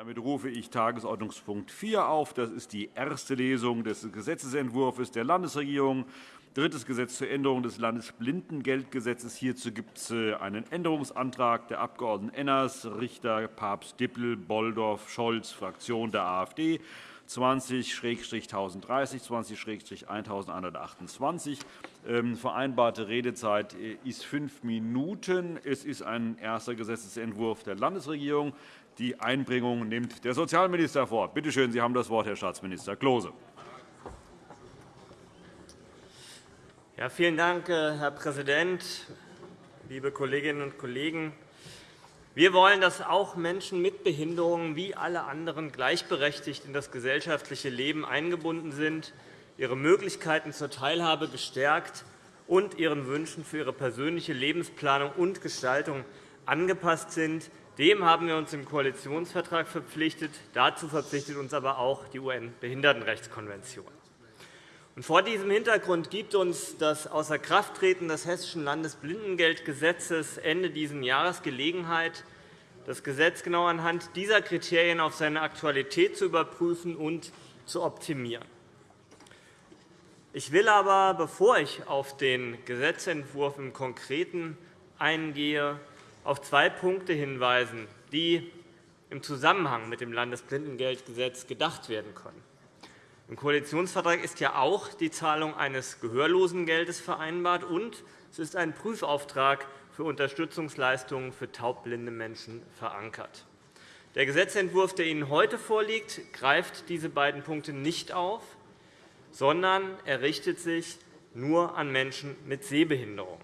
Damit rufe ich Tagesordnungspunkt 4 auf. Das ist die erste Lesung des Gesetzentwurfs der Landesregierung. Drittes Gesetz zur Änderung des Landesblindengeldgesetzes. Hierzu gibt es äh, einen Änderungsantrag der Abg. Enners, Richter, Papst, Dippel, Bolldorf, Scholz, Fraktion der AfD. 20-1030, 20-1128. Ähm, vereinbarte Redezeit äh, ist fünf Minuten. Es ist ein erster Gesetzentwurf der Landesregierung. Die Einbringung nimmt der Sozialminister vor. Bitte schön, Sie haben das Wort, Herr Staatsminister Klose. Ja, vielen Dank, äh, Herr Präsident, liebe Kolleginnen und Kollegen! Wir wollen, dass auch Menschen mit Behinderungen wie alle anderen gleichberechtigt in das gesellschaftliche Leben eingebunden sind, ihre Möglichkeiten zur Teilhabe gestärkt und ihren Wünschen für ihre persönliche Lebensplanung und Gestaltung angepasst sind. Dem haben wir uns im Koalitionsvertrag verpflichtet. Dazu verpflichtet uns aber auch die UN-Behindertenrechtskonvention. Vor diesem Hintergrund gibt uns das Außerkrafttreten des Hessischen Landesblindengeldgesetzes Ende dieses Jahres Gelegenheit, das Gesetz genau anhand dieser Kriterien auf seine Aktualität zu überprüfen und zu optimieren. Ich will aber, bevor ich auf den Gesetzentwurf im Konkreten eingehe, auf zwei Punkte hinweisen, die im Zusammenhang mit dem Landesblindengeldgesetz gedacht werden können. Im Koalitionsvertrag ist ja auch die Zahlung eines Gehörlosengeldes vereinbart, und es ist ein Prüfauftrag für Unterstützungsleistungen für taubblinde Menschen verankert. Der Gesetzentwurf, der Ihnen heute vorliegt, greift diese beiden Punkte nicht auf, sondern er richtet sich nur an Menschen mit Sehbehinderung.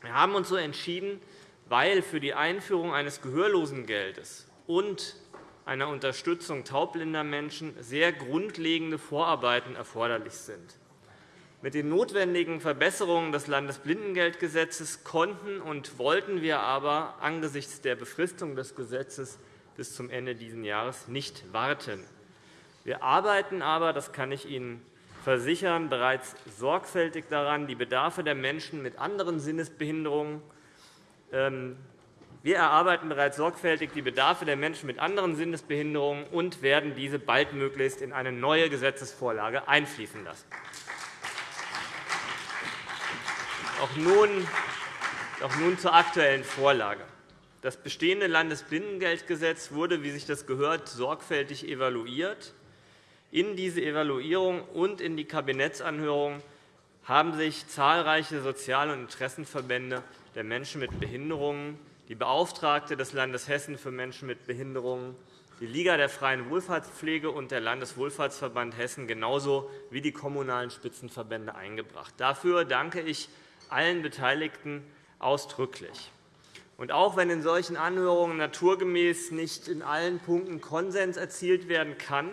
Wir haben uns so entschieden, weil für die Einführung eines Gehörlosengeldes und einer Unterstützung taubblinder Menschen sehr grundlegende Vorarbeiten erforderlich sind. Mit den notwendigen Verbesserungen des Landesblindengeldgesetzes konnten und wollten wir aber angesichts der Befristung des Gesetzes bis zum Ende dieses Jahres nicht warten. Wir arbeiten aber, das kann ich Ihnen versichern, bereits sorgfältig daran, die Bedarfe der Menschen mit anderen Sinnesbehinderungen wir erarbeiten bereits sorgfältig die Bedarfe der Menschen mit anderen Sinnesbehinderungen und werden diese baldmöglichst in eine neue Gesetzesvorlage einfließen lassen. Auch nun, auch nun zur aktuellen Vorlage. Das bestehende Landesblindengeldgesetz wurde, wie sich das gehört, sorgfältig evaluiert. In diese Evaluierung und in die Kabinettsanhörung haben sich zahlreiche Sozial- und Interessenverbände der Menschen mit Behinderungen, die Beauftragte des Landes Hessen für Menschen mit Behinderungen, die Liga der freien Wohlfahrtspflege und der Landeswohlfahrtsverband Hessen genauso wie die kommunalen Spitzenverbände eingebracht. Dafür danke ich allen Beteiligten ausdrücklich. Und auch wenn in solchen Anhörungen naturgemäß nicht in allen Punkten Konsens erzielt werden kann,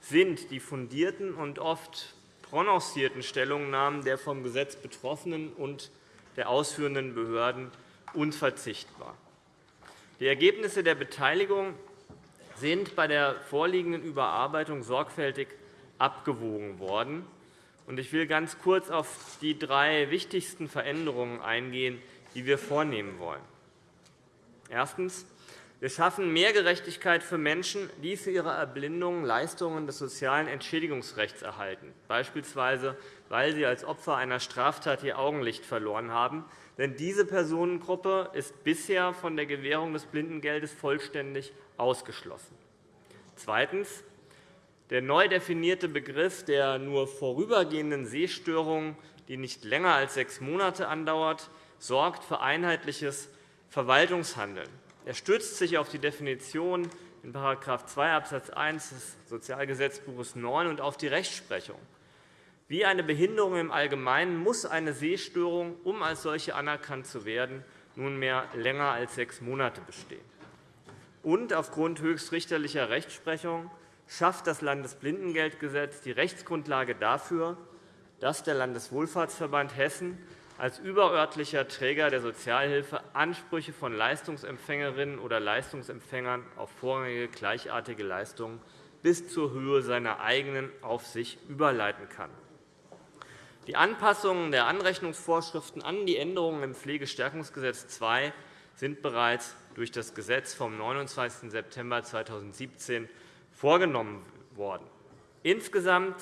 sind die fundierten und oft prononcierten Stellungnahmen der vom Gesetz Betroffenen und der ausführenden Behörden unverzichtbar. Die Ergebnisse der Beteiligung sind bei der vorliegenden Überarbeitung sorgfältig abgewogen worden. Ich will ganz kurz auf die drei wichtigsten Veränderungen eingehen, die wir vornehmen wollen. Erstens. Wir schaffen mehr Gerechtigkeit für Menschen, die für ihre Erblindung Leistungen des sozialen Entschädigungsrechts erhalten, beispielsweise weil sie als Opfer einer Straftat ihr Augenlicht verloren haben. Denn diese Personengruppe ist bisher von der Gewährung des Blindengeldes vollständig ausgeschlossen. Zweitens. Der neu definierte Begriff der nur vorübergehenden Sehstörung, die nicht länger als sechs Monate andauert, sorgt für einheitliches Verwaltungshandeln. Er stützt sich auf die Definition in § 2 Abs. 1 des Sozialgesetzbuches 9 und auf die Rechtsprechung. Wie eine Behinderung im Allgemeinen muss eine Sehstörung, um als solche anerkannt zu werden, nunmehr länger als sechs Monate bestehen. Und aufgrund höchstrichterlicher Rechtsprechung schafft das Landesblindengeldgesetz die Rechtsgrundlage dafür, dass der Landeswohlfahrtsverband Hessen als überörtlicher Träger der Sozialhilfe Ansprüche von Leistungsempfängerinnen oder Leistungsempfängern auf vorrangige gleichartige Leistungen bis zur Höhe seiner eigenen auf sich überleiten kann. Die Anpassungen der Anrechnungsvorschriften an die Änderungen im Pflegestärkungsgesetz II sind bereits durch das Gesetz vom 29. September 2017 vorgenommen worden. Insgesamt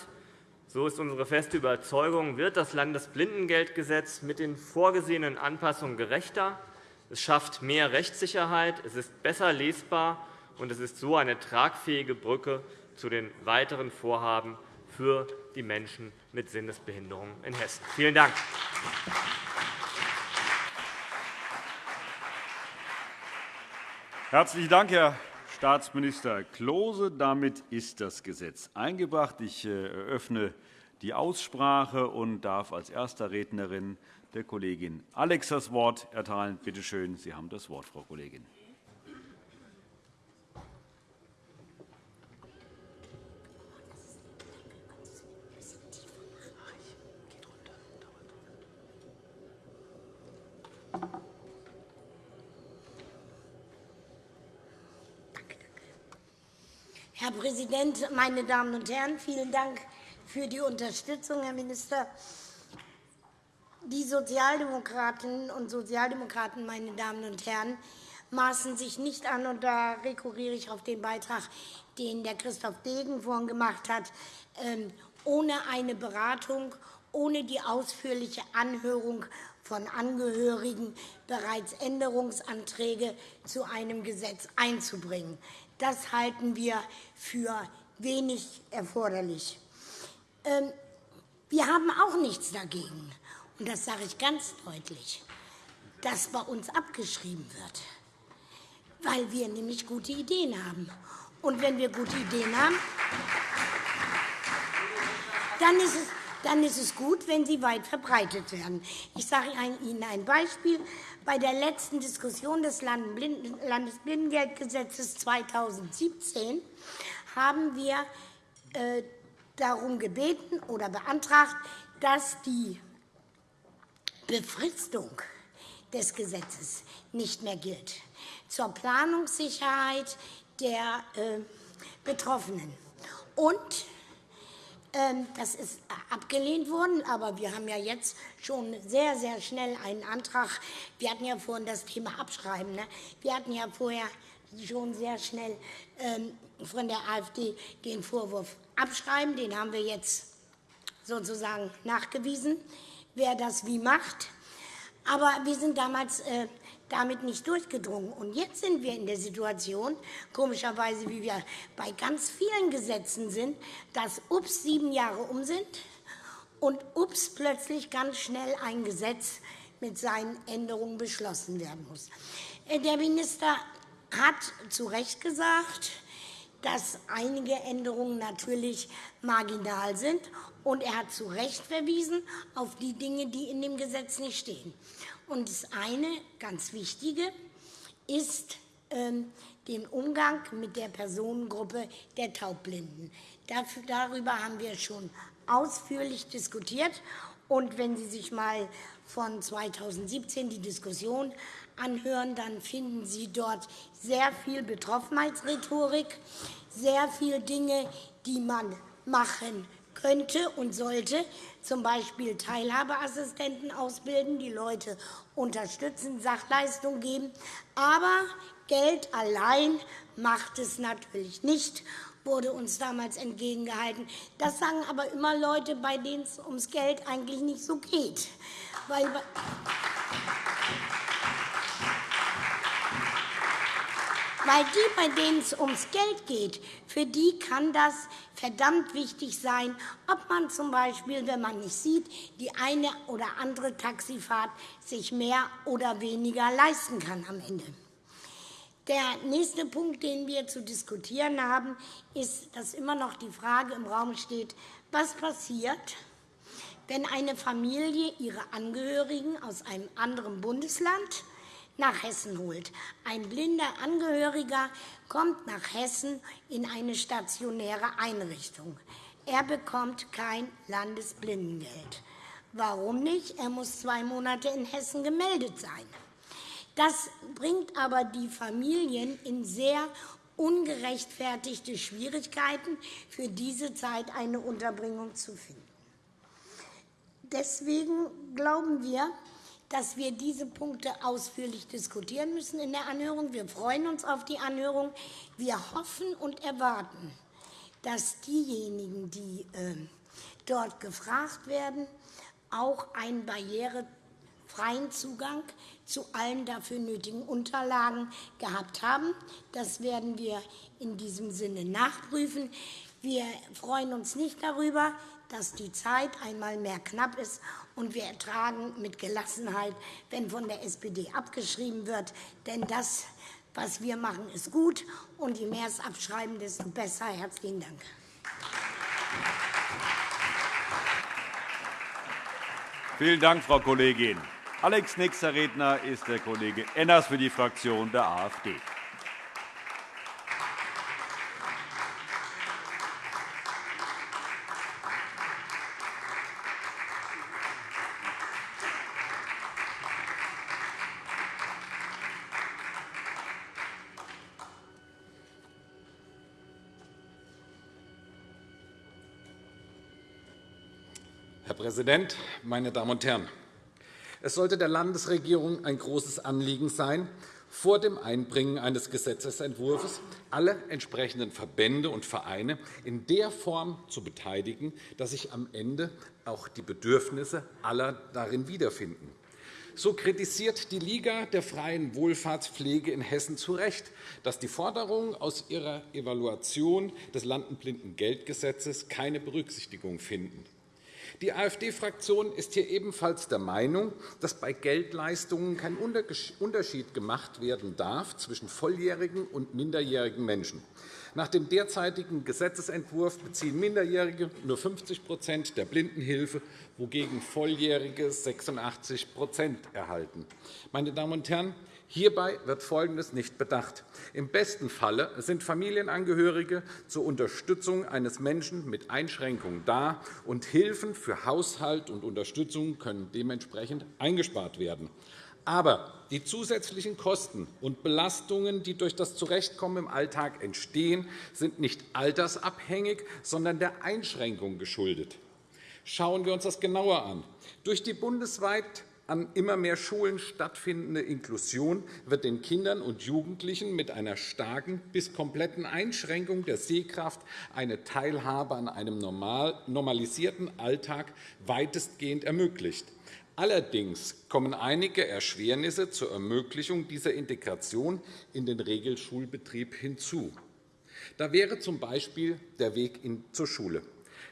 so ist unsere feste Überzeugung, wird das Landesblindengeldgesetz mit den vorgesehenen Anpassungen gerechter. Es schafft mehr Rechtssicherheit, es ist besser lesbar, und es ist so eine tragfähige Brücke zu den weiteren Vorhaben für die Menschen mit Sinnesbehinderungen in Hessen. Vielen Dank. Herzlichen Dank, Herr Staatsminister Klose. Damit ist das Gesetz eingebracht. Ich äh, eröffne die Aussprache und darf als erster Rednerin der Kollegin Alex das Wort erteilen. Bitte schön, Sie haben das Wort, Frau Kollegin. Herr Präsident, meine Damen und Herren! Vielen Dank für die Unterstützung, Herr Minister. Die Sozialdemokratinnen und Sozialdemokraten, meine Damen und Herren, maßen sich nicht an, und da rekurriere ich auf den Beitrag, den der Christoph Degen vorhin gemacht hat, ähm, ohne eine Beratung, ohne die ausführliche Anhörung von Angehörigen bereits Änderungsanträge zu einem Gesetz einzubringen. Das halten wir für wenig erforderlich. Ähm, wir haben auch nichts dagegen, und das sage ich ganz deutlich, dass bei uns abgeschrieben wird, weil wir nämlich gute Ideen haben. Und wenn wir gute Ideen haben, dann ist es dann ist es gut, wenn sie weit verbreitet werden. Ich sage Ihnen ein Beispiel. Bei der letzten Diskussion des Landesblindengeldgesetzes 2017 haben wir äh, darum gebeten oder beantragt, dass die Befristung des Gesetzes nicht mehr gilt, zur Planungssicherheit der äh, Betroffenen. Und das ist abgelehnt worden, aber wir haben ja jetzt schon sehr, sehr schnell einen Antrag. Wir hatten ja vorhin das Thema Abschreiben. Ne? Wir hatten ja vorher schon sehr schnell ähm, von der AfD den Vorwurf abschreiben. Den haben wir jetzt sozusagen nachgewiesen, wer das wie macht. Aber wir sind damals äh, damit nicht durchgedrungen. Und jetzt sind wir in der Situation, komischerweise, wie wir bei ganz vielen Gesetzen sind, dass ups sieben Jahre um sind und ups plötzlich ganz schnell ein Gesetz mit seinen Änderungen beschlossen werden muss. Äh, der Minister hat zu Recht gesagt, dass einige Änderungen natürlich marginal sind. Und er hat zu Recht verwiesen auf die Dinge, die in dem Gesetz nicht stehen. Und das eine, ganz Wichtige, ist ähm, den Umgang mit der Personengruppe der Taubblinden. Dafür, darüber haben wir schon ausführlich diskutiert. Und wenn Sie sich mal von 2017 die Diskussion anhören, dann finden Sie dort sehr viel Betroffenheitsrhetorik, sehr viele Dinge, die man machen könnte und sollte, z. B. Teilhabeassistenten ausbilden, die Leute unterstützen, Sachleistung geben. Aber Geld allein macht es natürlich nicht, wurde uns damals entgegengehalten. Das sagen aber immer Leute, bei denen es ums Geld eigentlich nicht so geht. Weil Weil die, bei denen es ums Geld geht, für die kann das verdammt wichtig sein, ob man z. B., wenn man nicht sieht, die eine oder andere Taxifahrt sich mehr oder weniger leisten kann am Ende. Der nächste Punkt, den wir zu diskutieren haben, ist, dass immer noch die Frage im Raum steht, was passiert, wenn eine Familie ihre Angehörigen aus einem anderen Bundesland nach Hessen holt. Ein blinder Angehöriger kommt nach Hessen in eine stationäre Einrichtung. Er bekommt kein Landesblindengeld. Warum nicht? Er muss zwei Monate in Hessen gemeldet sein. Das bringt aber die Familien in sehr ungerechtfertigte Schwierigkeiten, für diese Zeit eine Unterbringung zu finden. Deswegen glauben wir, dass wir diese Punkte ausführlich diskutieren müssen in der Anhörung. Wir freuen uns auf die Anhörung. Wir hoffen und erwarten, dass diejenigen, die ähm, dort gefragt werden, auch einen barrierefreien Zugang zu allen dafür nötigen Unterlagen gehabt haben. Das werden wir in diesem Sinne nachprüfen. Wir freuen uns nicht darüber, dass die Zeit einmal mehr knapp ist, und wir ertragen mit Gelassenheit, wenn von der SPD abgeschrieben wird. Denn das, was wir machen, ist gut, und je mehr es abschreiben, desto besser. – Herzlichen Dank. Vielen Dank, Frau Kollegin. Alex, nächster Redner ist der Kollege Enners für die Fraktion der AfD. Präsident, meine Damen und Herren! Es sollte der Landesregierung ein großes Anliegen sein, vor dem Einbringen eines Gesetzentwurfs alle entsprechenden Verbände und Vereine in der Form zu beteiligen, dass sich am Ende auch die Bedürfnisse aller darin wiederfinden. So kritisiert die Liga der freien Wohlfahrtspflege in Hessen zu Recht, dass die Forderungen aus ihrer Evaluation des Landenblindengeldgesetzes keine Berücksichtigung finden. Die AfD-Fraktion ist hier ebenfalls der Meinung, dass bei Geldleistungen kein Unterschied gemacht werden darf zwischen volljährigen und minderjährigen Menschen. Nach dem derzeitigen Gesetzentwurf beziehen Minderjährige nur 50% der Blindenhilfe, wogegen Volljährige 86% erhalten. Meine Damen und Herren, Hierbei wird Folgendes nicht bedacht. Im besten Falle sind Familienangehörige zur Unterstützung eines Menschen mit Einschränkungen da, und Hilfen für Haushalt und Unterstützung können dementsprechend eingespart werden. Aber die zusätzlichen Kosten und Belastungen, die durch das Zurechtkommen im Alltag entstehen, sind nicht altersabhängig, sondern der Einschränkung geschuldet. Schauen wir uns das genauer an. Durch die bundesweit an immer mehr Schulen stattfindende Inklusion wird den Kindern und Jugendlichen mit einer starken bis kompletten Einschränkung der Sehkraft eine Teilhabe an einem normalisierten Alltag weitestgehend ermöglicht. Allerdings kommen einige Erschwernisse zur Ermöglichung dieser Integration in den Regelschulbetrieb hinzu. Da wäre z. B. der Weg zur Schule.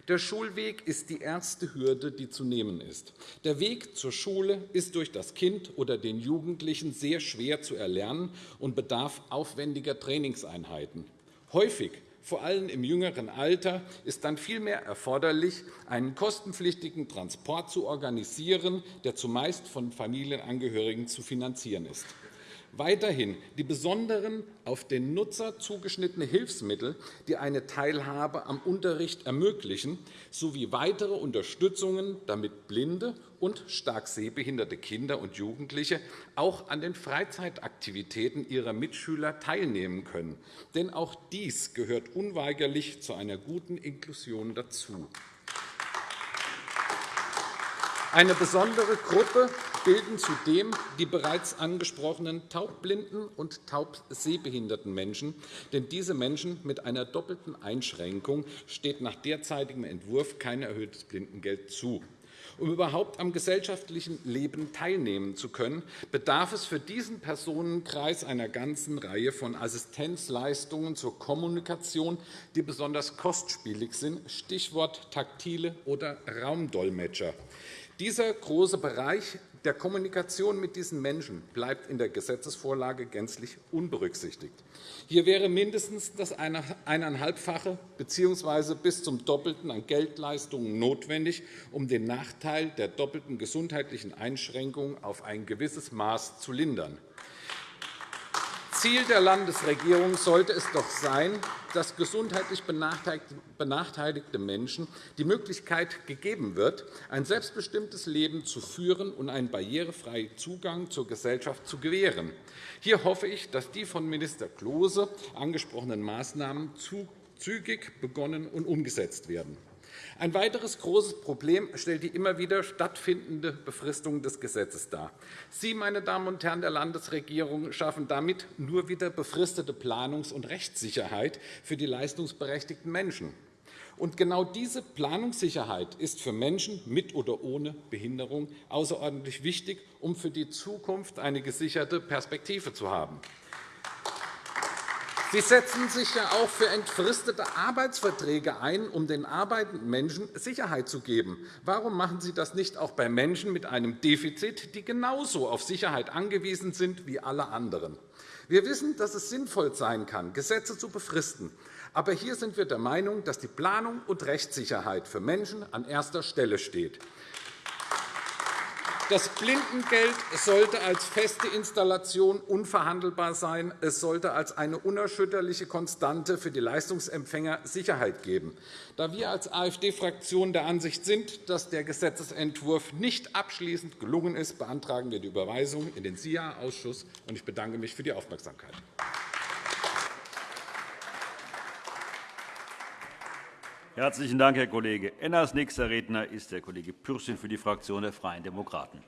Der Schulweg ist die erste Hürde, die zu nehmen ist. Der Weg zur Schule ist durch das Kind oder den Jugendlichen sehr schwer zu erlernen und bedarf aufwendiger Trainingseinheiten. Häufig vor allem im jüngeren Alter ist dann vielmehr erforderlich, einen kostenpflichtigen Transport zu organisieren, der zumeist von Familienangehörigen zu finanzieren ist. Weiterhin die besonderen auf den Nutzer zugeschnittene Hilfsmittel, die eine Teilhabe am Unterricht ermöglichen, sowie weitere Unterstützungen, damit blinde und stark sehbehinderte Kinder und Jugendliche auch an den Freizeitaktivitäten ihrer Mitschüler teilnehmen können. Denn auch dies gehört unweigerlich zu einer guten Inklusion dazu. Eine besondere Gruppe bilden zudem die bereits angesprochenen taubblinden und taubsehbehinderten Menschen. Denn diese Menschen mit einer doppelten Einschränkung steht nach derzeitigem Entwurf kein erhöhtes Blindengeld zu. Um überhaupt am gesellschaftlichen Leben teilnehmen zu können, bedarf es für diesen Personenkreis einer ganzen Reihe von Assistenzleistungen zur Kommunikation, die besonders kostspielig sind, Stichwort taktile oder Raumdolmetscher. Dieser große Bereich der Kommunikation mit diesen Menschen bleibt in der Gesetzesvorlage gänzlich unberücksichtigt. Hier wäre mindestens das eineinhalbfache bzw. bis zum Doppelten an Geldleistungen notwendig, um den Nachteil der doppelten gesundheitlichen Einschränkungen auf ein gewisses Maß zu lindern. Ziel der Landesregierung sollte es doch sein, dass gesundheitlich benachteiligte Menschen die Möglichkeit gegeben wird, ein selbstbestimmtes Leben zu führen und einen barrierefreien Zugang zur Gesellschaft zu gewähren. Hier hoffe ich, dass die von Minister Klose angesprochenen Maßnahmen zügig begonnen und umgesetzt werden. Ein weiteres großes Problem stellt die immer wieder stattfindende Befristung des Gesetzes dar. Sie, meine Damen und Herren der Landesregierung, schaffen damit nur wieder befristete Planungs- und Rechtssicherheit für die leistungsberechtigten Menschen. Und genau diese Planungssicherheit ist für Menschen mit oder ohne Behinderung außerordentlich wichtig, um für die Zukunft eine gesicherte Perspektive zu haben. Sie setzen sich ja auch für entfristete Arbeitsverträge ein, um den arbeitenden Menschen Sicherheit zu geben. Warum machen Sie das nicht auch bei Menschen mit einem Defizit, die genauso auf Sicherheit angewiesen sind wie alle anderen? Wir wissen, dass es sinnvoll sein kann, Gesetze zu befristen. Aber hier sind wir der Meinung, dass die Planung und Rechtssicherheit für Menschen an erster Stelle steht. Das Blindengeld sollte als feste Installation unverhandelbar sein. Es sollte als eine unerschütterliche Konstante für die Leistungsempfänger Sicherheit geben. Da wir als AfD-Fraktion der Ansicht sind, dass der Gesetzentwurf nicht abschließend gelungen ist, beantragen wir die Überweisung in den SIA-Ausschuss. Ich bedanke mich für die Aufmerksamkeit. Herzlichen Dank, Herr Kollege Enners. Nächster Redner ist der Kollege Pürsün für die Fraktion der Freien Demokraten.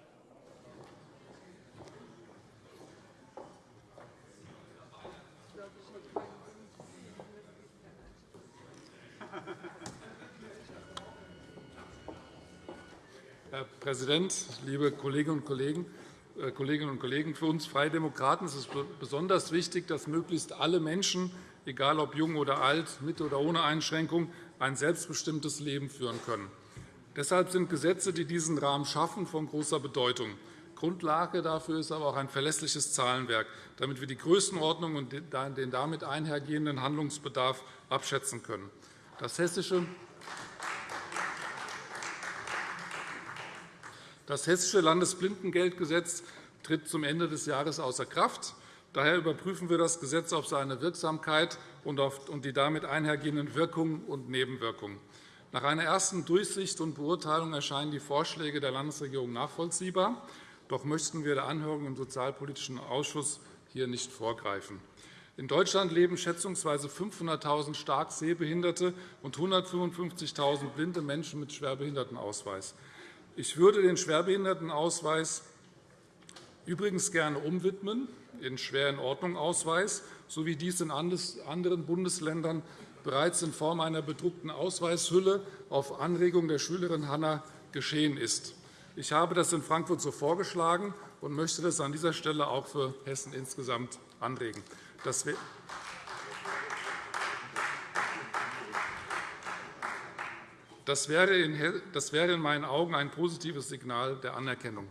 Herr Präsident, liebe Kolleginnen und Kollegen! Äh, Kolleginnen und Kollegen, für uns Freie Demokraten ist es besonders wichtig, dass möglichst alle Menschen, egal ob jung oder alt, mit oder ohne Einschränkung, ein selbstbestimmtes Leben führen können. Deshalb sind Gesetze, die diesen Rahmen schaffen, von großer Bedeutung. Grundlage dafür ist aber auch ein verlässliches Zahlenwerk, damit wir die Größenordnung und den damit einhergehenden Handlungsbedarf abschätzen können. Das hessische Das Hessische Landesblindengeldgesetz tritt zum Ende des Jahres außer Kraft. Daher überprüfen wir das Gesetz auf seine Wirksamkeit und die damit einhergehenden Wirkungen und Nebenwirkungen. Nach einer ersten Durchsicht und Beurteilung erscheinen die Vorschläge der Landesregierung nachvollziehbar. Doch möchten wir der Anhörung im Sozialpolitischen Ausschuss hier nicht vorgreifen. In Deutschland leben schätzungsweise 500.000 stark Sehbehinderte und 155.000 blinde Menschen mit Schwerbehindertenausweis. Ich würde den Schwerbehindertenausweis übrigens gerne umwidmen in Schwer-in-Ordnung-Ausweis, so wie dies in anderen Bundesländern bereits in Form einer bedruckten Ausweishülle auf Anregung der Schülerin Hanna geschehen ist. Ich habe das in Frankfurt so vorgeschlagen und möchte das an dieser Stelle auch für Hessen insgesamt anregen. Das Das wäre in meinen Augen ein positives Signal der Anerkennung.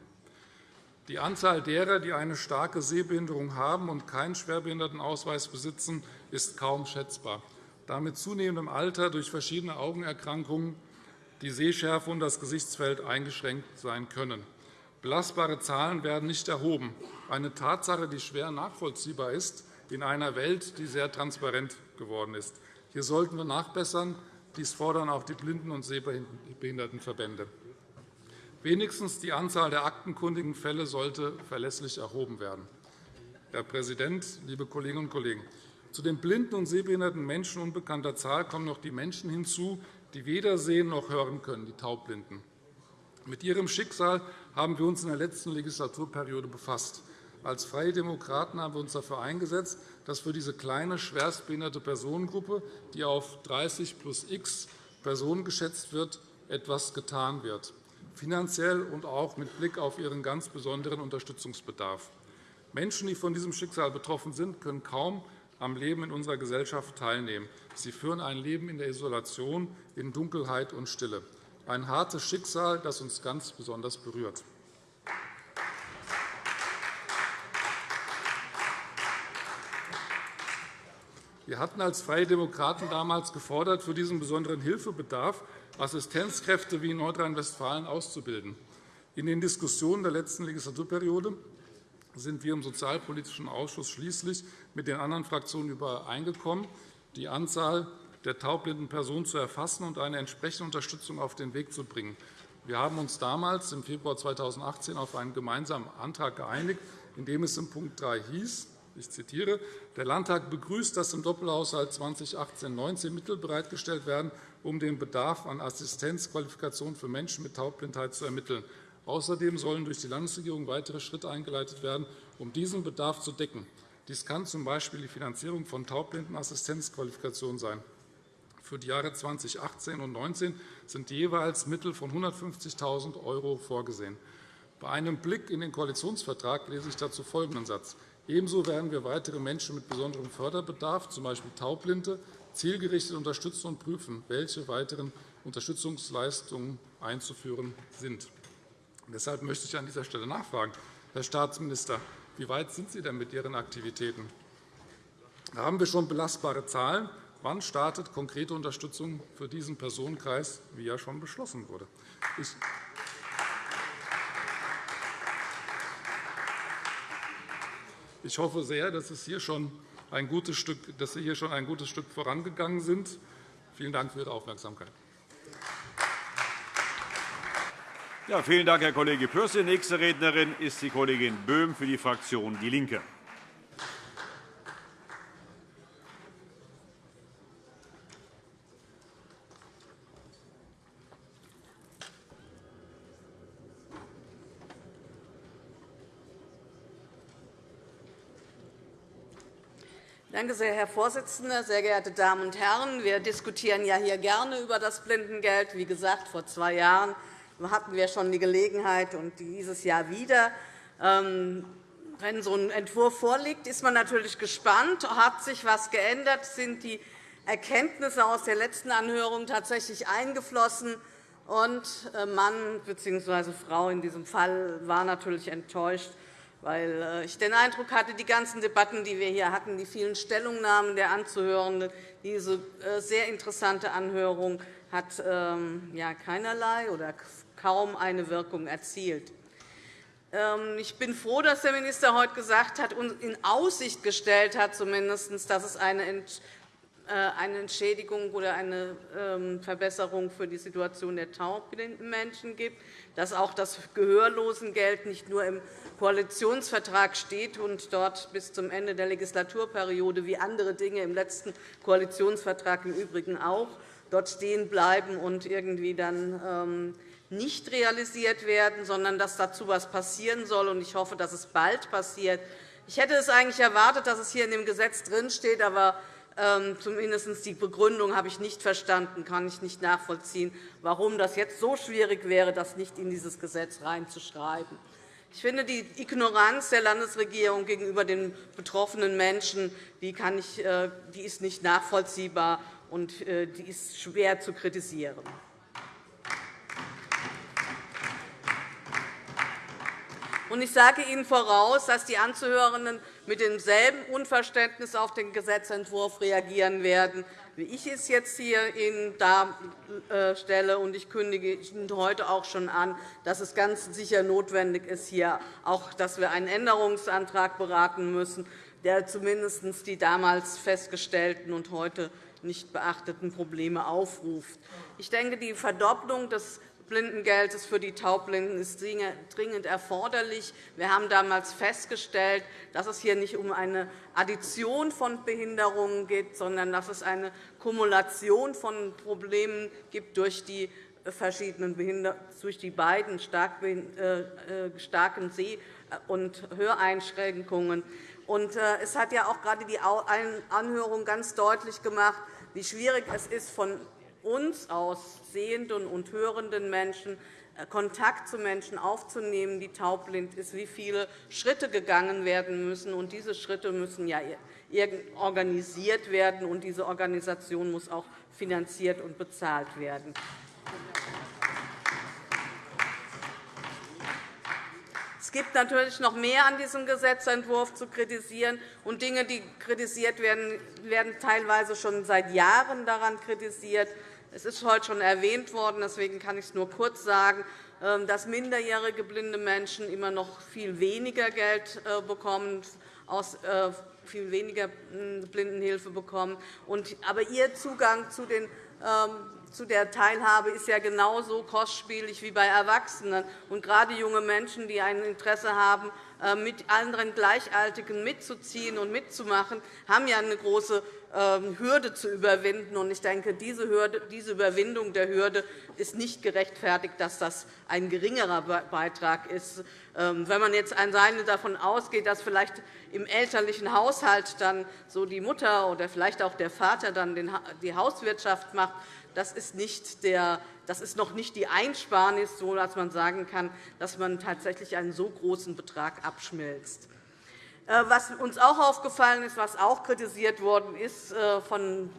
Die Anzahl derer, die eine starke Sehbehinderung haben und keinen Schwerbehindertenausweis besitzen, ist kaum schätzbar. Da mit zunehmendem Alter durch verschiedene Augenerkrankungen die Sehschärfe und das Gesichtsfeld eingeschränkt sein können. Belastbare Zahlen werden nicht erhoben, eine Tatsache, die schwer nachvollziehbar ist in einer Welt, die sehr transparent geworden ist. Hier sollten wir nachbessern. Dies fordern auch die Blinden- und Sehbehindertenverbände. Wenigstens die Anzahl der aktenkundigen Fälle sollte verlässlich erhoben werden. Herr Präsident, liebe Kolleginnen und Kollegen! Zu den blinden und sehbehinderten Menschen unbekannter Zahl kommen noch die Menschen hinzu, die weder sehen noch hören können, die Taubblinden. Mit ihrem Schicksal haben wir uns in der letzten Legislaturperiode befasst. Als Freie Demokraten haben wir uns dafür eingesetzt, dass für diese kleine, schwerstbehinderte Personengruppe, die auf 30 plus x Personen geschätzt wird, etwas getan wird, finanziell und auch mit Blick auf ihren ganz besonderen Unterstützungsbedarf. Menschen, die von diesem Schicksal betroffen sind, können kaum am Leben in unserer Gesellschaft teilnehmen. Sie führen ein Leben in der Isolation, in Dunkelheit und Stille. Ein hartes Schicksal, das uns ganz besonders berührt. Wir hatten als Freie Demokraten damals gefordert, für diesen besonderen Hilfebedarf Assistenzkräfte wie in Nordrhein-Westfalen auszubilden. In den Diskussionen der letzten Legislaturperiode sind wir im Sozialpolitischen Ausschuss schließlich mit den anderen Fraktionen übereingekommen, die Anzahl der taubblinden Personen zu erfassen und eine entsprechende Unterstützung auf den Weg zu bringen. Wir haben uns damals im Februar 2018 auf einen gemeinsamen Antrag geeinigt, in dem es in Punkt 3 hieß, Ich zitiere. Der Landtag begrüßt, dass im Doppelhaushalt 2018-19 Mittel bereitgestellt werden, um den Bedarf an Assistenzqualifikation für Menschen mit Taubblindheit zu ermitteln. Außerdem sollen durch die Landesregierung weitere Schritte eingeleitet werden, um diesen Bedarf zu decken. Dies kann z. B. die Finanzierung von Taubblindenassistenzqualifikationen sein. Für die Jahre 2018 und 2019 sind jeweils Mittel von 150.000 € vorgesehen. Bei einem Blick in den Koalitionsvertrag lese ich dazu folgenden Satz. Ebenso werden wir weitere Menschen mit besonderem Förderbedarf, z. B. Taubblinde, zielgerichtet unterstützen und prüfen, welche weiteren Unterstützungsleistungen einzuführen sind. Deshalb möchte ich an dieser Stelle nachfragen, Herr Staatsminister, wie weit sind Sie denn mit Ihren Aktivitäten? Haben wir schon belastbare Zahlen? Wann startet konkrete Unterstützung für diesen Personenkreis, wie ja schon beschlossen wurde? Ich hoffe sehr, dass, es hier schon ein gutes Stück, dass Sie hier schon ein gutes Stück vorangegangen sind. Vielen Dank für Ihre Aufmerksamkeit. Ja, vielen Dank, Herr Kollege Pürsün. Nächste Rednerin ist die Kollegin Böhm für die Fraktion DIE LINKE. Danke sehr, Herr Vorsitzender, sehr geehrte Damen und Herren! Wir diskutieren ja hier gerne über das Blindengeld. Wie gesagt, vor zwei Jahren hatten wir schon die Gelegenheit, und dieses Jahr wieder. Ähm, wenn so ein Entwurf vorliegt, ist man natürlich gespannt. Hat sich etwas geändert? Sind die Erkenntnisse aus der letzten Anhörung tatsächlich eingeflossen? Und äh, Mann bzw. Frau in diesem Fall war natürlich enttäuscht, weil äh, ich den Eindruck hatte, die ganzen Debatten, die wir hier hatten, die vielen Stellungnahmen der Anzuhörenden, diese äh, sehr interessante Anhörung hat ähm, keinerlei oder kaum eine Wirkung erzielt. Ähm, ich bin froh, dass der Minister heute gesagt hat und in Aussicht gestellt hat, zumindest, dass es eine eine Entschädigung oder eine ähm, Verbesserung für die Situation der taubblinden Menschen gibt, dass auch das Gehörlosengeld nicht nur im Koalitionsvertrag steht und dort bis zum Ende der Legislaturperiode wie andere Dinge im letzten Koalitionsvertrag im Übrigen auch dort stehen bleiben und irgendwie dann ähm, nicht realisiert werden, sondern dass dazu etwas passieren soll. Ich hoffe, dass es bald passiert. Ich hätte es eigentlich erwartet, dass es hier in dem Gesetz drinsteht, aber zumindest die Begründung habe ich nicht verstanden, kann ich nicht nachvollziehen, warum das jetzt so schwierig wäre, das nicht in dieses Gesetz reinzuschreiben. Ich finde, die Ignoranz der Landesregierung gegenüber den betroffenen Menschen die äh, ist nicht nachvollziehbar und äh, die ist schwer zu kritisieren. Ich sage Ihnen voraus, dass die Anzuhörenden mit demselben Unverständnis auf den Gesetzentwurf reagieren werden, wie ich es jetzt hier Ihnen darstelle. Ich kündige Ihnen heute auch schon an, dass es ganz sicher notwendig ist, hier auch, dass wir einen Änderungsantrag beraten müssen, der zumindest die damals festgestellten und heute nicht beachteten Probleme aufruft. Ich denke, die Verdopplung des Blindengeldes für die Taubblinden ist dringend erforderlich. Wir haben damals festgestellt, dass es hier nicht um eine Addition von Behinderungen geht, sondern dass es eine Kumulation von Problemen gibt durch die verschiedenen durch die beiden äh, äh, starken Seh- und Höreinschränkungen. Äh, es hat ja auch gerade die Anhörung ganz deutlich gemacht, wie schwierig es ist, von uns aus sehenden und hörenden Menschen äh, Kontakt zu Menschen aufzunehmen, die taubblind sind, wie viele Schritte gegangen werden müssen. Und diese Schritte müssen ja organisiert werden, und diese Organisation muss auch finanziert und bezahlt werden. Es gibt natürlich noch mehr an diesem Gesetzentwurf zu kritisieren. Und Dinge, die kritisiert werden, werden teilweise schon seit Jahren daran kritisiert. Es ist heute schon erwähnt worden, deswegen kann ich es nur kurz sagen, ähm, dass minderjährige blinde Menschen immer noch viel weniger Geld äh, bekommen, aus äh, viel weniger hm, Blindenhilfe bekommen. Aber ihr Zugang zu den ähm, zu der Teilhabe ist ja genauso kostspielig wie bei Erwachsenen. Und gerade junge Menschen, die ein Interesse haben äh, mit anderen Gleichaltigen mitzuziehen und mitzumachen, haben ja eine große Hürde zu überwinden. Ich denke, diese, Hürde, diese Überwindung der Hürde ist nicht gerechtfertigt, dass das ein geringerer Beitrag ist. Ähm, wenn man jetzt alleine davon ausgeht, dass vielleicht im elterlichen Haushalt dann so die Mutter oder vielleicht auch der Vater dann die Hauswirtschaft macht, das ist, nicht der, das ist noch nicht die Einsparnis, so dass man sagen kann, dass man tatsächlich einen so großen Betrag abschmilzt. Äh, was uns auch aufgefallen ist, was auch kritisiert worden ist äh, von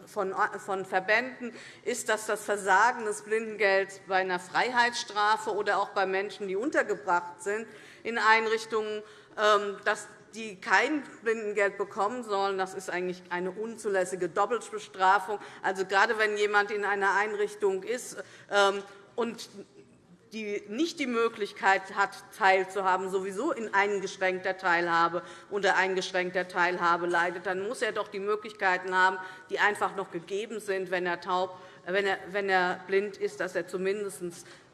Verbänden, ist, dass das Versagen des Blindengelds bei einer Freiheitsstrafe oder auch bei Menschen, die untergebracht sind in Einrichtungen, ähm, dass die kein Blindengeld bekommen sollen. Das ist eigentlich eine unzulässige Doppelbestrafung. Also, gerade wenn jemand in einer Einrichtung ist ähm, und die nicht die Möglichkeit hat, teilzuhaben, sowieso in eingeschränkter Teilhabe unter eingeschränkter Teilhabe leidet, dann muss er doch die Möglichkeiten haben, die einfach noch gegeben sind, wenn er, taub, wenn er, wenn er blind ist, dass er zumindest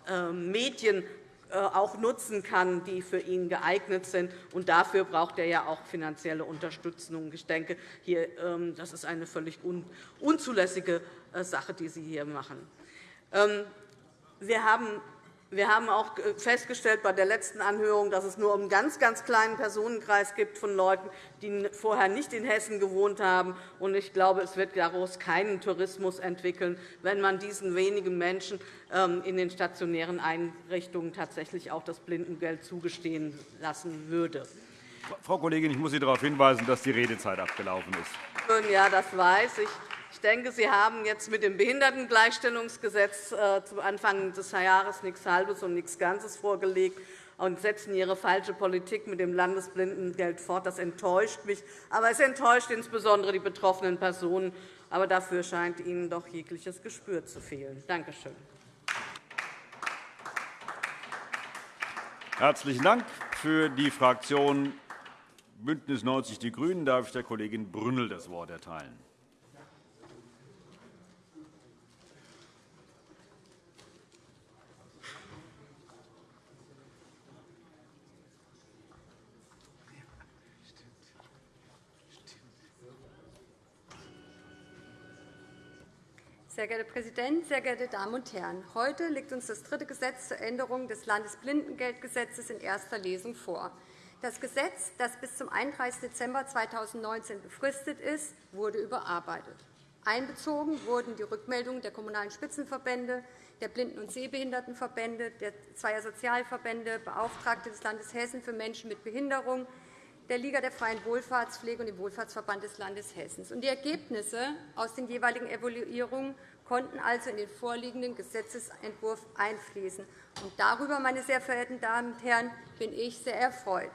ähm, Medien äh, auch nutzen kann, die für ihn geeignet sind. Und dafür braucht er ja auch finanzielle Unterstützung. Ich denke, hier, ähm, das ist eine völlig unzulässige äh, Sache, die Sie hier machen. Ähm, wir haben wir haben auch festgestellt bei der letzten Anhörung, dass es nur einen ganz, ganz kleinen Personenkreis gibt von Leuten, die vorher nicht in Hessen gewohnt haben. Ich glaube, es wird daraus keinen Tourismus entwickeln, wenn man diesen wenigen Menschen ähm, in den stationären Einrichtungen tatsächlich auch das Blindengeld zugestehen lassen würde. Frau Kollegin, ich muss Sie darauf hinweisen, dass die Redezeit abgelaufen ist. Ja, das weiß ich. Ich denke, Sie haben jetzt mit dem Behindertengleichstellungsgesetz äh, zu Anfang des Jahres nichts Halbes und nichts Ganzes vorgelegt und setzen Ihre falsche Politik mit dem Landesblindengeld fort. Das enttäuscht mich. Aber es enttäuscht insbesondere die betroffenen Personen. Aber dafür scheint Ihnen doch jegliches Gespür zu fehlen. Danke schön. Herzlichen Dank. Für die Fraktion BÜNDNIS 90 die GRÜNEN darf ich der Kollegin Brünnel das Wort erteilen. Sehr geehrter Herr Präsident, sehr geehrte Damen und Herren! Heute liegt uns das dritte Gesetz zur Änderung des Landesblindengeldgesetzes in erster Lesung vor. Das Gesetz, das bis zum 31. Dezember 2019 befristet ist, wurde überarbeitet. Einbezogen wurden die Rückmeldungen der Kommunalen Spitzenverbände, der Blinden- und Sehbehindertenverbände, der zweier Sozialverbände, Beauftragte des Landes Hessen für Menschen mit Behinderung, der Liga der freien Wohlfahrtspflege und dem Wohlfahrtsverband des Landes Hessen. Die Ergebnisse aus den jeweiligen Evaluierungen konnten also in den vorliegenden Gesetzentwurf einfließen. Und darüber, meine sehr verehrten Damen und Herren, bin ich sehr erfreut.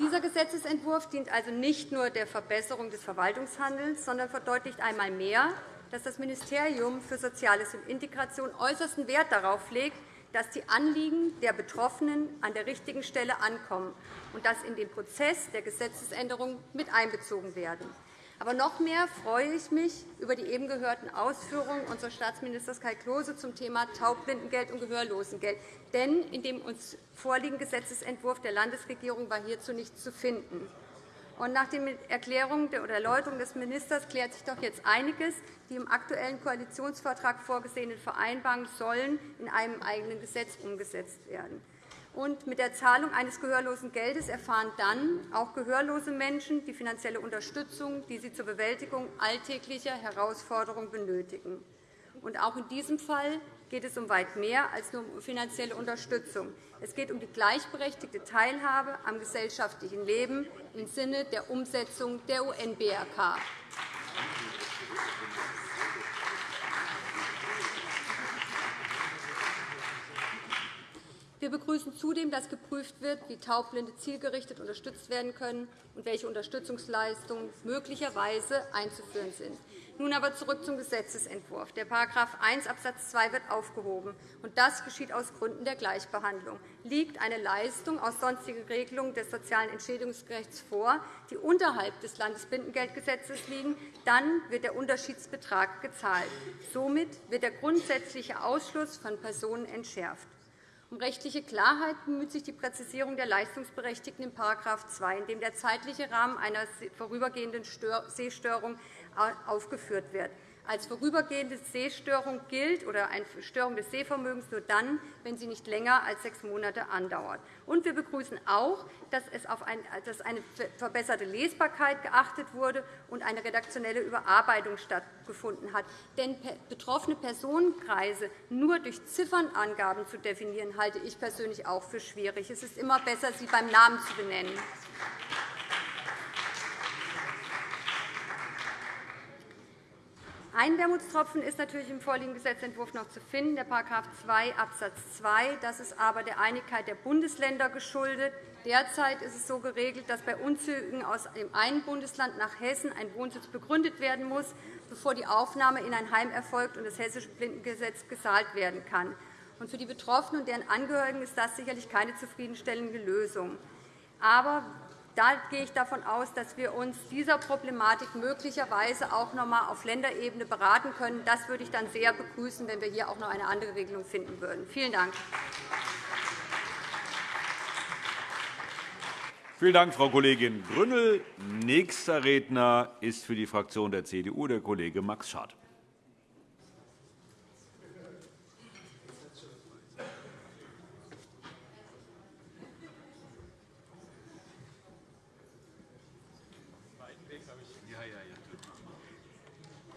Dieser Gesetzentwurf dient also nicht nur der Verbesserung des Verwaltungshandelns, sondern verdeutlicht einmal mehr, dass das Ministerium für Soziales und Integration äußersten Wert darauf legt, dass die Anliegen der Betroffenen an der richtigen Stelle ankommen und dass in den Prozess der Gesetzesänderung mit einbezogen werden. Aber noch mehr freue ich mich über die eben gehörten Ausführungen unseres Staatsministers Kai Klose zum Thema Taubblindengeld und Gehörlosengeld. Denn in dem uns vorliegenden Gesetzentwurf der Landesregierung war hierzu nichts zu finden. Nach den Erklärungen oder Erläuterungen des Ministers klärt sich doch jetzt einiges. Die im aktuellen Koalitionsvertrag vorgesehenen Vereinbarungen sollen in einem eigenen Gesetz umgesetzt werden. Und mit der Zahlung eines gehörlosen Geldes erfahren dann auch gehörlose Menschen die finanzielle Unterstützung, die sie zur Bewältigung alltäglicher Herausforderungen benötigen. Und auch in diesem Fall geht es um weit mehr als nur um finanzielle Unterstützung. Es geht um die gleichberechtigte Teilhabe am gesellschaftlichen Leben im Sinne der Umsetzung der UN-BRK. Wir begrüßen zudem, dass geprüft wird, wie Taubblinde zielgerichtet unterstützt werden können und welche Unterstützungsleistungen möglicherweise einzuführen sind. Nun aber zurück zum Gesetzentwurf. Der § 1 Abs. 2 wird aufgehoben, und das geschieht aus Gründen der Gleichbehandlung. Liegt eine Leistung aus sonstigen Regelungen des sozialen Entschädigungsrechts vor, die unterhalb des Landesblindengeldgesetzes liegen, dann wird der Unterschiedsbetrag gezahlt. Somit wird der grundsätzliche Ausschluss von Personen entschärft. Um rechtliche Klarheit bemüht sich die Präzisierung der Leistungsberechtigten in § 2, in dem der zeitliche Rahmen einer vorübergehenden Sehstörung aufgeführt wird. Als vorübergehende Sehstörung gilt oder eine Störung des Sehvermögens nur dann, wenn sie nicht länger als sechs Monate andauert. Und wir begrüßen auch, dass, es auf eine verbesserte Lesbarkeit geachtet wurde und eine redaktionelle Überarbeitung stattgefunden hat. Denn betroffene Personenkreise nur durch Ziffernangaben zu definieren, halte ich persönlich auch für schwierig. Es ist immer besser, sie beim Namen zu benennen. Ein Wermutstropfen ist natürlich im vorliegenden Gesetzentwurf noch zu finden, der § 2 Abs. 2. Das ist aber der Einigkeit der Bundesländer geschuldet. Derzeit ist es so geregelt, dass bei Umzügen aus dem einen Bundesland nach Hessen ein Wohnsitz begründet werden muss, bevor die Aufnahme in ein Heim erfolgt und das Hessische Blindengesetz gezahlt werden kann. Für die Betroffenen und deren Angehörigen ist das sicherlich keine zufriedenstellende Lösung. Aber da gehe ich davon aus, dass wir uns dieser Problematik möglicherweise auch noch einmal auf Länderebene beraten können. Das würde ich dann sehr begrüßen, wenn wir hier auch noch eine andere Regelung finden würden. Vielen Dank. Vielen Dank, Frau Kollegin Grünnel. Nächster Redner ist für die Fraktion der CDU der Kollege Max Schad.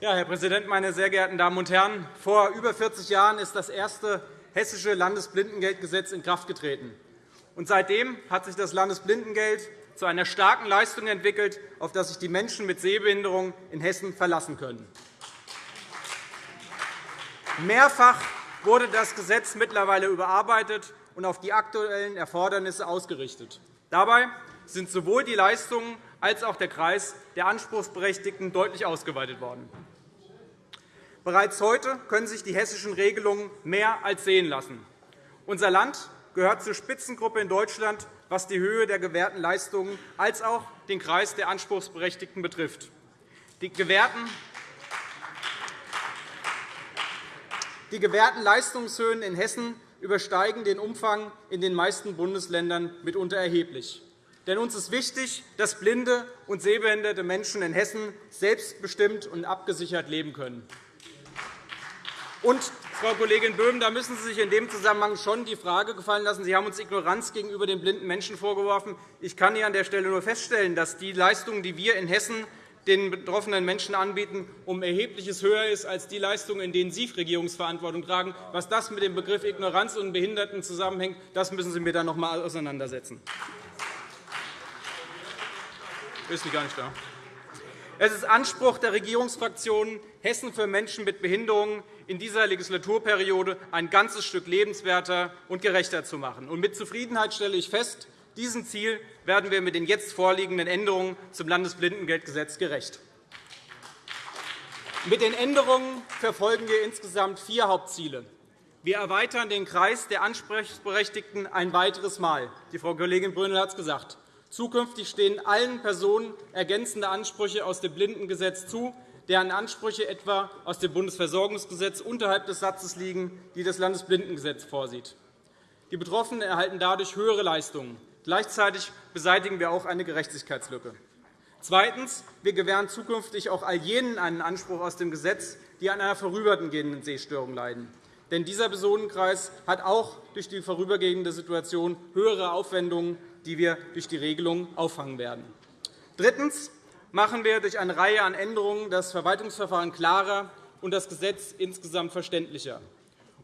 Ja, Herr Präsident, meine sehr geehrten Damen und Herren! Vor über 40 Jahren ist das erste hessische Landesblindengeldgesetz in Kraft getreten. Und seitdem hat sich das Landesblindengeld zu einer starken Leistung entwickelt, auf das sich die Menschen mit Sehbehinderung in Hessen verlassen können. Mehrfach wurde das Gesetz mittlerweile überarbeitet und auf die aktuellen Erfordernisse ausgerichtet. Dabei sind sowohl die Leistungen als auch der Kreis der Anspruchsberechtigten deutlich ausgeweitet worden. Bereits heute können sich die hessischen Regelungen mehr als sehen lassen. Unser Land gehört zur Spitzengruppe in Deutschland, was die Höhe der gewährten Leistungen als auch den Kreis der Anspruchsberechtigten betrifft. Die gewährten Die gewährten Leistungshöhen in Hessen übersteigen den Umfang in den meisten Bundesländern mitunter erheblich. Denn uns ist wichtig, dass blinde und sehbehinderte Menschen in Hessen selbstbestimmt und abgesichert leben können. Und, Frau Kollegin Böhm, da müssen Sie sich in dem Zusammenhang schon die Frage gefallen lassen. Sie haben uns Ignoranz gegenüber den blinden Menschen vorgeworfen. Ich kann hier an der Stelle nur feststellen, dass die Leistungen, die wir in Hessen den betroffenen Menschen anbieten, um erhebliches höher ist als die Leistungen, in denen Sie Regierungsverantwortung tragen. Was das mit dem Begriff Ignoranz und Behinderten zusammenhängt, das müssen Sie mir dann noch einmal auseinandersetzen. Ist gar nicht da. Es ist Anspruch der Regierungsfraktionen, Hessen für Menschen mit Behinderungen in dieser Legislaturperiode ein ganzes Stück lebenswerter und gerechter zu machen. mit Zufriedenheit stelle ich fest, diesem Ziel werden wir mit den jetzt vorliegenden Änderungen zum Landesblindengeldgesetz gerecht. Mit den Änderungen verfolgen wir insgesamt vier Hauptziele. Wir erweitern den Kreis der Ansprechberechtigten ein weiteres Mal. Die Frau Kollegin Brünnel hat es gesagt. Zukünftig stehen allen Personen ergänzende Ansprüche aus dem Blindengesetz zu, deren Ansprüche etwa aus dem Bundesversorgungsgesetz unterhalb des Satzes liegen, die das Landesblindengesetz vorsieht. Die Betroffenen erhalten dadurch höhere Leistungen. Gleichzeitig beseitigen wir auch eine Gerechtigkeitslücke. Zweitens. Wir gewähren zukünftig auch all jenen einen Anspruch aus dem Gesetz, die an einer vorübergehenden Sehstörung leiden. Denn dieser Personenkreis hat auch durch die vorübergehende Situation höhere Aufwendungen die wir durch die Regelung auffangen werden. Drittens machen wir durch eine Reihe an Änderungen das Verwaltungsverfahren klarer und das Gesetz insgesamt verständlicher.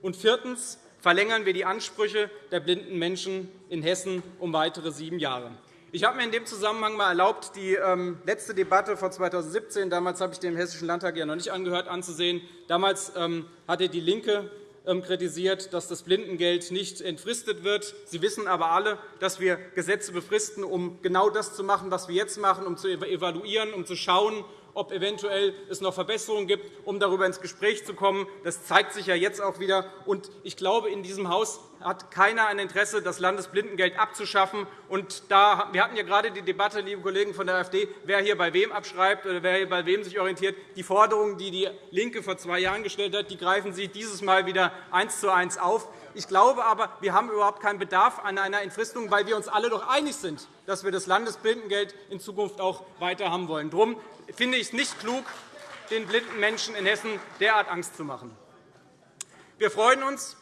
Und viertens verlängern wir die Ansprüche der blinden Menschen in Hessen um weitere sieben Jahre. Ich habe mir in dem Zusammenhang mal erlaubt, die ähm, letzte Debatte von 2017, damals habe ich dem Hessischen Landtag ja noch nicht angehört, anzusehen. Damals ähm, hatte DIE LINKE kritisiert, dass das Blindengeld nicht entfristet wird. Sie wissen aber alle, dass wir Gesetze befristen, um genau das zu machen, was wir jetzt machen, um zu evaluieren, um zu schauen, ob eventuell es noch Verbesserungen gibt, um darüber ins Gespräch zu kommen. Das zeigt sich ja jetzt auch wieder. Und ich glaube, in diesem Haus hat keiner ein Interesse, das Landesblindengeld abzuschaffen. Und da, wir hatten ja gerade die Debatte, liebe Kollegen von der AfD, wer hier bei wem abschreibt oder wer hier bei wem sich orientiert. Die Forderungen, die DIE LINKE vor zwei Jahren gestellt hat, die greifen Sie dieses Mal wieder eins zu eins auf. Ich glaube aber, wir haben überhaupt keinen Bedarf an einer Entfristung, weil wir uns alle doch einig sind, dass wir das Landesblindengeld in Zukunft auch weiter haben wollen. Darum finde ich es nicht klug, den blinden Menschen in Hessen derart Angst zu machen. Wir freuen uns,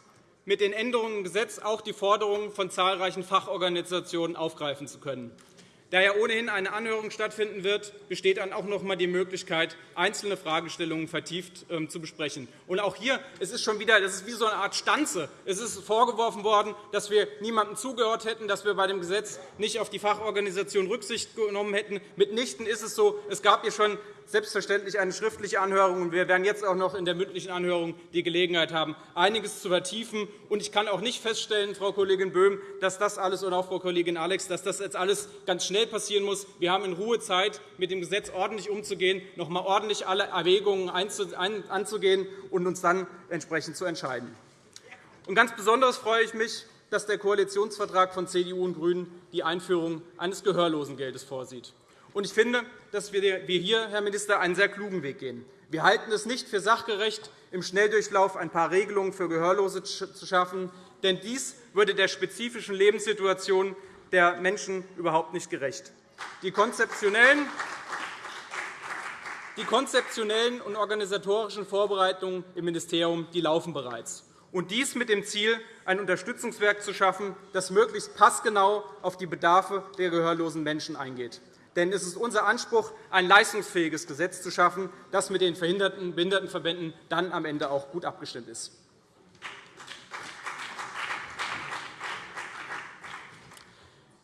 mit den Änderungen im Gesetz auch die Forderungen von zahlreichen Fachorganisationen aufgreifen zu können. Da ja ohnehin eine Anhörung stattfinden wird, besteht dann auch noch einmal die Möglichkeit, einzelne Fragestellungen vertieft ähm, zu besprechen. Und auch hier es ist schon wieder das ist wie so eine Art Stanze. Es ist vorgeworfen worden, dass wir niemandem zugehört hätten, dass wir bei dem Gesetz nicht auf die Fachorganisation Rücksicht genommen hätten. Mitnichten ist es so. Es gab hier schon selbstverständlich eine schriftliche Anhörung. und Wir werden jetzt auch noch in der mündlichen Anhörung die Gelegenheit haben, einiges zu vertiefen. Ich kann auch nicht feststellen, Frau Kollegin Böhm, dass das alles, oder auch Frau Kollegin Alex, dass das jetzt alles ganz schnell passieren muss. Wir haben in Ruhe Zeit, mit dem Gesetz ordentlich umzugehen, noch einmal ordentlich alle Erwägungen anzugehen und uns dann entsprechend zu entscheiden. Und ganz besonders freue ich mich, dass der Koalitionsvertrag von CDU und GRÜNEN die Einführung eines Gehörlosengeldes vorsieht. Und ich finde, dass wir hier, Herr Minister, einen sehr klugen Weg gehen. Wir halten es nicht für sachgerecht, im Schnelldurchlauf ein paar Regelungen für Gehörlose zu schaffen, denn dies würde der spezifischen Lebenssituation der Menschen überhaupt nicht gerecht. Die konzeptionellen die konzeptionellen und organisatorischen Vorbereitungen im Ministerium die laufen bereits. Und dies mit dem Ziel, ein Unterstützungswerk zu schaffen, das möglichst passgenau auf die Bedarfe der gehörlosen Menschen eingeht. Denn es ist unser Anspruch, ein leistungsfähiges Gesetz zu schaffen, das mit den Behindertenverbänden dann am Ende auch gut abgestimmt ist.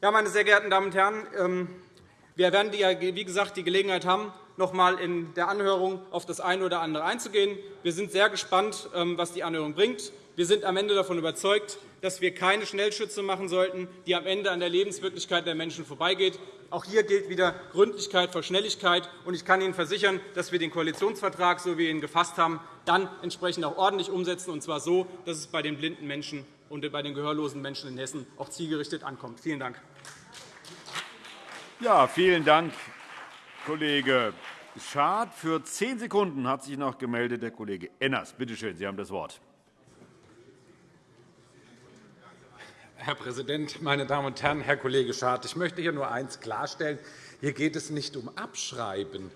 Ja, meine sehr geehrten Damen und Herren, ähm, wir werden, wie gesagt, die Gelegenheit haben, noch einmal in der Anhörung auf das eine oder andere einzugehen. Wir sind sehr gespannt, ähm, was die Anhörung bringt. Wir sind am Ende davon überzeugt, dass wir keine Schnellschütze machen sollten, die am Ende an der Lebenswirklichkeit der Menschen vorbeigeht. Auch hier gilt wieder Gründlichkeit vor Schnelligkeit. Ich kann Ihnen versichern, dass wir den Koalitionsvertrag, so wie wir ihn gefasst haben, dann entsprechend auch ordentlich umsetzen, und zwar so, dass es bei den blinden Menschen und bei den gehörlosen Menschen in Hessen auch zielgerichtet ankommt. Vielen Dank. Ja, vielen Dank, Kollege Schad. Für zehn Sekunden hat sich noch gemeldet der Kollege Enners. Bitte schön, Sie haben das Wort. Herr Präsident, meine Damen und Herren! Herr Kollege Schad, ich möchte hier nur eines klarstellen. Hier geht es nicht um Abschreiben.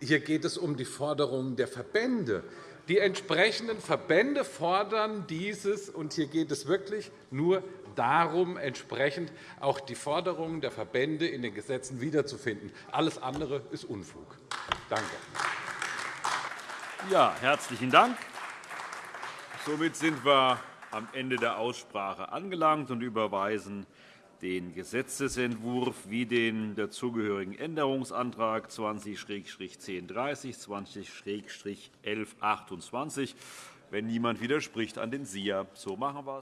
Hier geht es um die Forderungen der Verbände. Die entsprechenden Verbände fordern dieses, und hier geht es wirklich nur darum, entsprechend auch die Forderungen der Verbände in den Gesetzen wiederzufinden. Alles andere ist Unfug. Danke. Ja, herzlichen Dank. Somit sind wir am Ende der Aussprache angelangt und überweisen den Gesetzentwurf wie den dazugehörigen Änderungsantrag 20-1030, 20-1128. Wenn niemand widerspricht, an den SIA. So machen wir es.